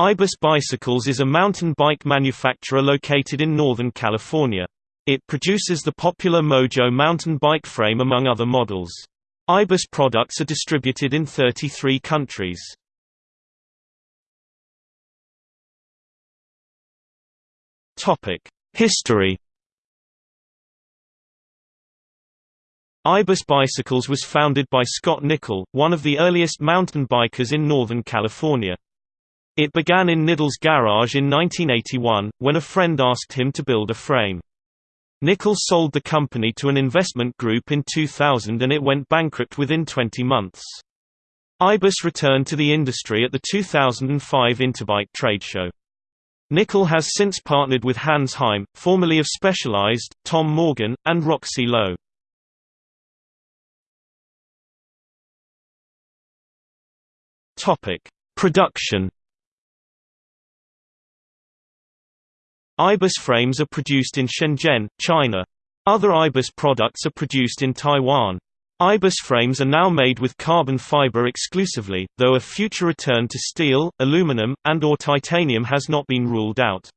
Ibis Bicycles is a mountain bike manufacturer located in Northern California. It produces the popular Mojo mountain bike frame among other models. Ibis products are distributed in 33 countries. History Ibis Bicycles was founded by Scot Nicol, one of the earliest mountain bikers in Northern California. It began in Nicol's garage in 1981, when a friend asked him to build a frame. Nicol sold the company to an investment group in 2000 and it went bankrupt within 20 months. Ibis returned to the industry at the 2005 Interbike trade show. Nicol has since partnered with Hans Heim, formerly of Specialized, Tom Morgan, and Roxy Lo. Production Ibis frames are produced in Shenzhen, China. Other Ibis products are produced in Taiwan. Ibis frames are now made with carbon fiber exclusively, though a future return to steel, aluminum, and or titanium has not been ruled out.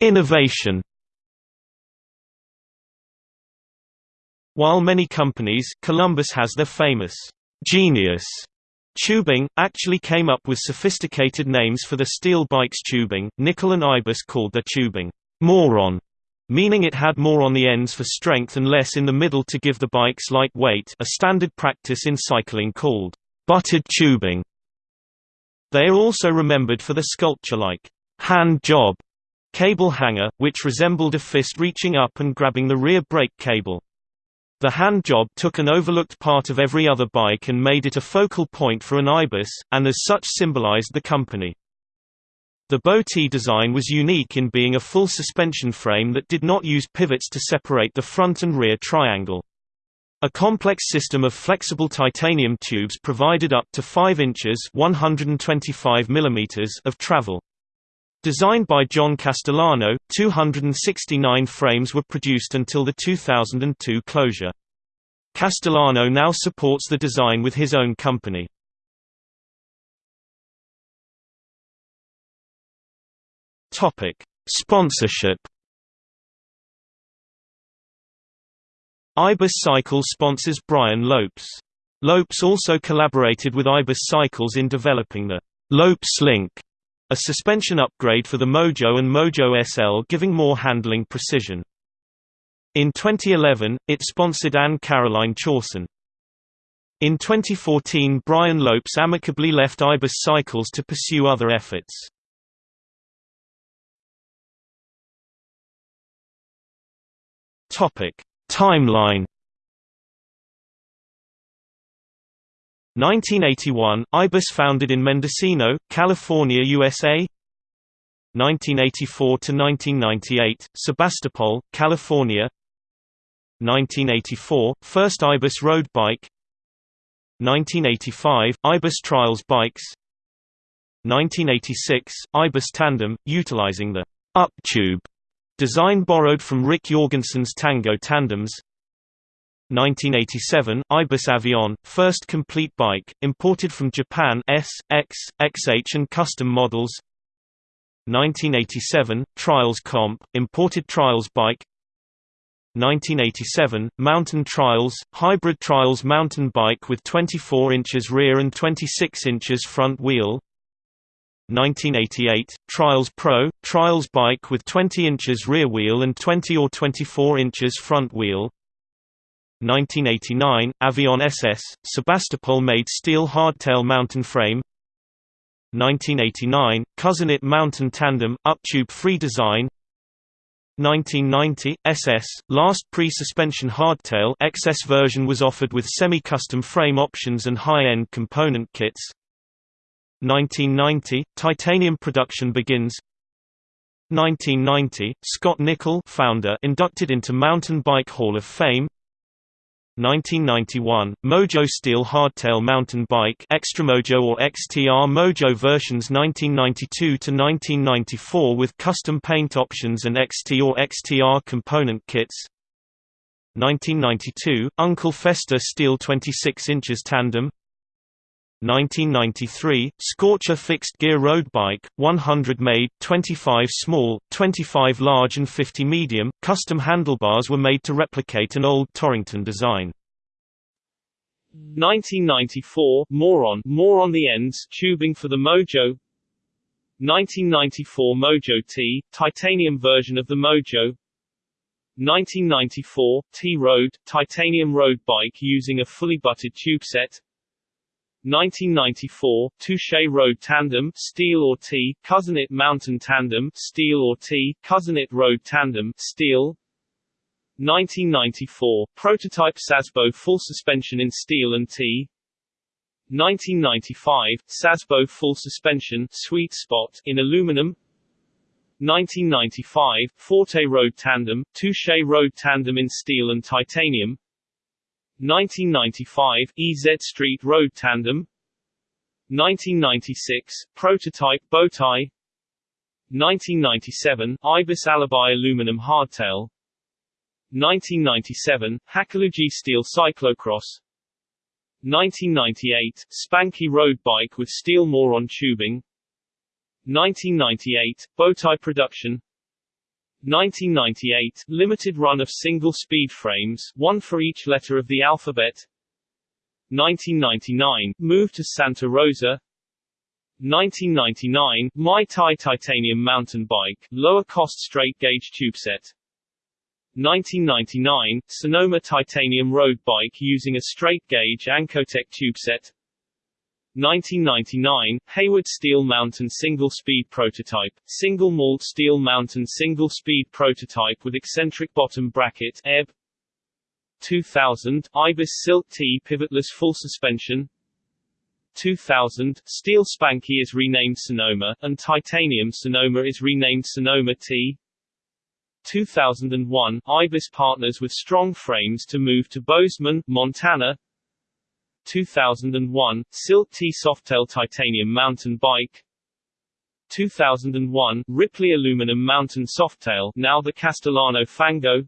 Innovation. While many companies Columbus has their famous genius Tubing, actually came up with sophisticated names for the steel bike's tubing. Nicol and Ibis called their tubing more-on, meaning it had more on the ends for strength and less in the middle to give the bikes light weight a standard practice in cycling called butted tubing. They are also remembered for the sculpture-like hand job cable hanger, which resembled a fist reaching up and grabbing the rear brake cable. The hand job took an overlooked part of every other bike and made it a focal point for an Ibis, and as such symbolized the company. The Bow-T design was unique in being a full suspension frame that did not use pivots to separate the front and rear triangle. A complex system of flexible titanium tubes provided up to 5 inches 125 mm of travel. Designed by John Castellano, 269 frames were produced until the 2002 closure. Castellano now supports the design with his own company. Topic: Sponsorship. Ibis Cycles sponsors Brian Lopes. Lopes also collaborated with Ibis Cycles in developing the Lopes Link a suspension upgrade for the Mojo and Mojo SL giving more handling precision. In 2011, it sponsored Anne Caroline Chausson. In 2014 Brian Lopes amicably left Ibis Cycles to pursue other efforts. Timeline 1981 – Ibis founded in Mendocino, California, USA 1984–1998 – Sebastopol, California. 1984 – First Ibis road bike. 1985 – Ibis Trials bikes. 1986 – Ibis Tandem, utilizing the «up tube» design borrowed from Rick Jorgensen's Tango tandems 1987 Ibis Avion, first complete bike, imported from Japan S, X, XH and custom models. 1987 Trials Comp, imported Trials bike. 1987 Mountain Trials, hybrid Trials mountain bike with 24 inches rear and 26 inches front wheel. 1988 Trials Pro, Trials bike with 20 inches rear wheel and 20 or 24 inches front wheel 1989, Avion SS, Sebastopol-made steel hardtail mountain frame. 1989, Cousin-It mountain tandem, uptube free design. 1990, SS, last pre-suspension hardtail XS version was offered with semi-custom frame options and high-end component kits. 1990, titanium production begins. 1990, Scot Nicol founder inducted into Mountain Bike Hall of Fame 1991, Mojo Steel Hardtail Mountain Bike Extramojo or XTR Mojo versions 1992–1994 with custom paint options and XT or XTR component kits. 1992, Uncle Fester Steel 26 inches tandem 1993, Scorcher fixed gear road bike, 100 made, 25 small, 25 large and 50 medium. Custom handlebars were made to replicate an old Torrington design. 1994, Moron, more on the ends, tubing for the Mojo 1994 Mojo T, titanium version of the Mojo 1994, T-Road, titanium road bike using a fully butted tube set 1994, Touche Road Tandem Steel or T, Cousinit Mountain Tandem Steel or T, Cousinit Road Tandem Steel. 1994, prototype Szazbo full suspension in steel and T. 1995, Szazbo full suspension Sweet Spot in aluminum. 1995, Forte Road Tandem, Touche Road Tandem in steel and titanium 1995, EZ Street Road Tandem. 1996, Prototype Bowtie 1997, Ibis Alibi Aluminum Hardtail. 1997, Hakalugi Steel Cyclocross. 1998, Spanky Road Bike with steel Moron tubing. 1998, Bowtie Production 1998, limited run of single-speed frames, one for each letter of the alphabet. 1999, move to Santa Rosa. 1999, Mai Tai titanium mountain bike, lower cost straight gauge tubeset 1999, Sonoma titanium road bike using a straight gauge Ancotech tubeset 1999, Hayward Steel Mountain single-speed prototype, single malt steel mountain single-speed prototype with eccentric bottom bracket ebb. 2000, Ibis Silk T pivotless full suspension. 2000, Steel Spanky is renamed Sonoma, and Titanium Sonoma is renamed Sonoma T. 2001, Ibis partners with strong frames to move to Bozeman, Montana 2001, Silk T Softail Titanium Mountain Bike. 2001, Ripley Aluminum Mountain Softail now the Castellano Fango.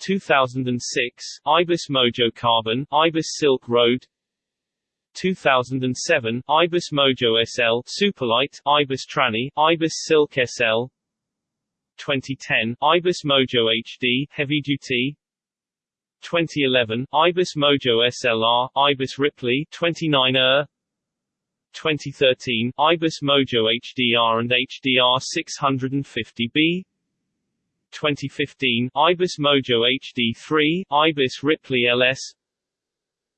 2006, Ibis Mojo Carbon, Ibis Silk Road. 2007, Ibis Mojo SL Superlight, Ibis Tranny, Ibis Silk SL 2010, Ibis Mojo HD Heavy Duty 2011, Ibis Mojo SLR, Ibis Ripley 29er 2013, Ibis Mojo HDR and HDR 650B 2015, Ibis Mojo HD3, Ibis Ripley LS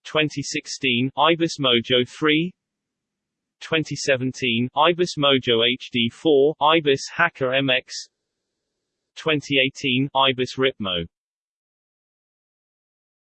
2016, Ibis Mojo 3 2017, Ibis Mojo HD4, Ibis Hakka MX 2018, Ibis Ripmo